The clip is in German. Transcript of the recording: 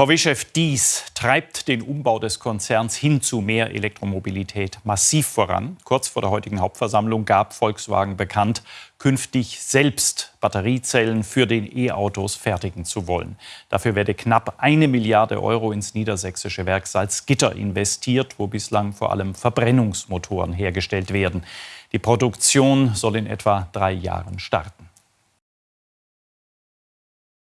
VW-Chef Dies treibt den Umbau des Konzerns hin zu mehr Elektromobilität massiv voran. Kurz vor der heutigen Hauptversammlung gab Volkswagen bekannt, künftig selbst Batteriezellen für den E-Autos fertigen zu wollen. Dafür werde knapp eine Milliarde Euro ins niedersächsische Werk Salzgitter investiert, wo bislang vor allem Verbrennungsmotoren hergestellt werden. Die Produktion soll in etwa drei Jahren starten.